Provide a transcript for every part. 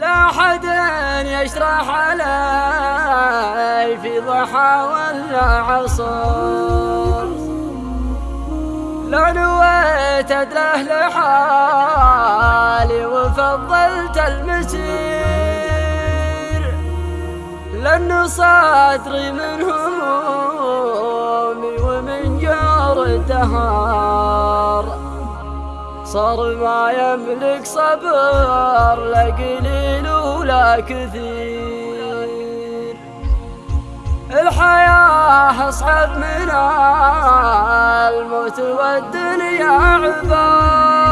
لا حد يشرح علي في ضحى ولا عصر. لو نويت ادله لحالي وفضلت المسير. لأن صدري من همومي ومن جور الدهار. صار ما يملك صبر لا قليل ولا كثير. الحياة أصعب من الموت والدنيا عبار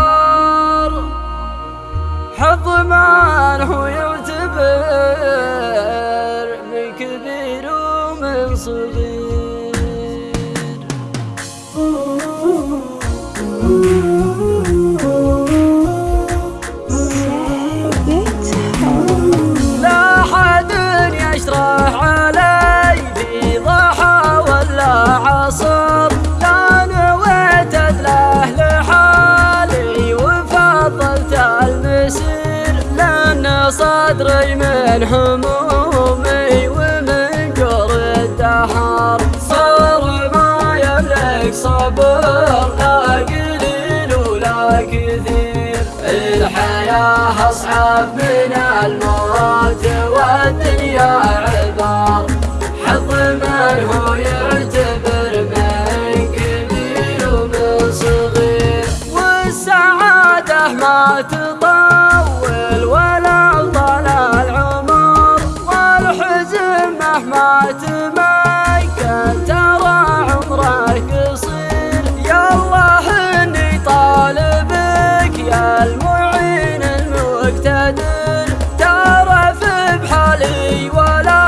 صدري من همومي ومن جر الدهر صار ما يملك صبر لا قليل ولا كثير الحياة أصعب من مهما تمكن ترى عمرك قصير يا الله إني طالبك يا المعين المقتدر. تعرف بحالي ولا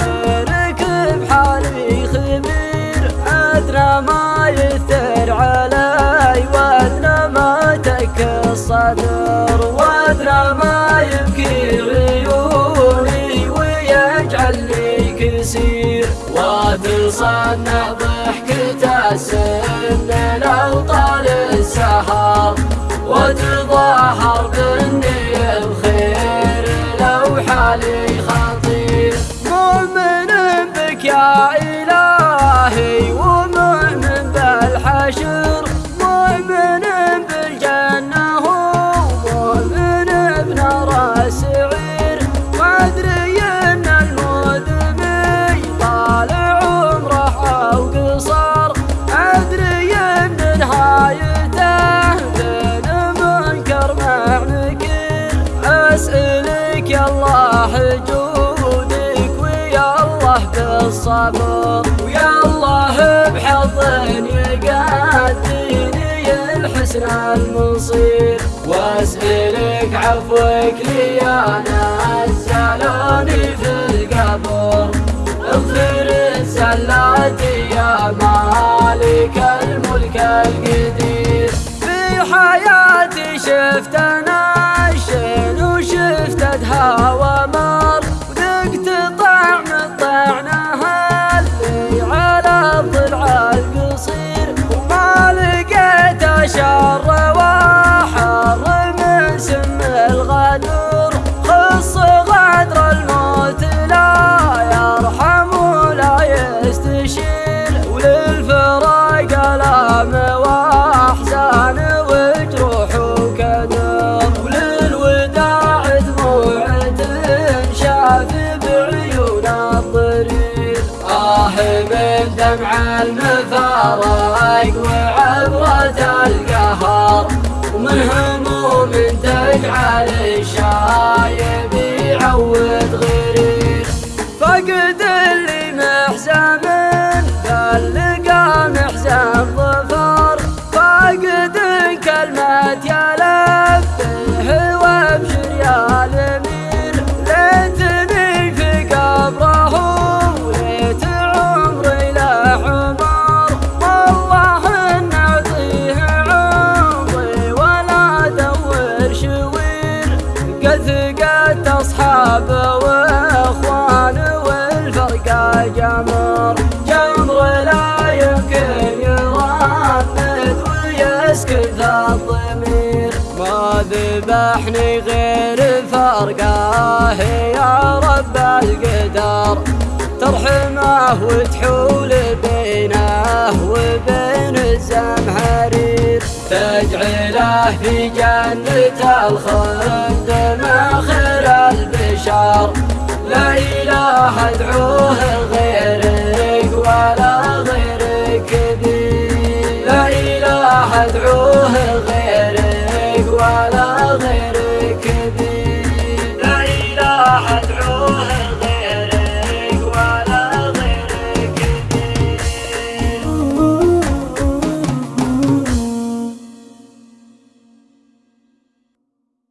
غيرك بحالي خبير. ادرى ما يثر علي وادرى ما تك الصدر وادرى ما يبكي ويجعل كسير وتصنع ضحكة السن لو طال السهر. وتظاهر بالنية الخير لو حالي بالصبر ويا الله بحظ يقاديني الحسن المصير واسألك عفوك لي أنا المفارق وعبرة القهر. ومن هموم تجعل الشايب يعود غرير فقد جمر لا يمكن يرمد ويسكت الضمير. ما ذبح فرحني غير فرقاه يا رب القدر. ترحمه وتحول بينه وبين الزمهرير تجعله في جنة الخلد مخر البشر. لا إله أدعوه غيرك ولا غيرك ذي لا إله أدعوه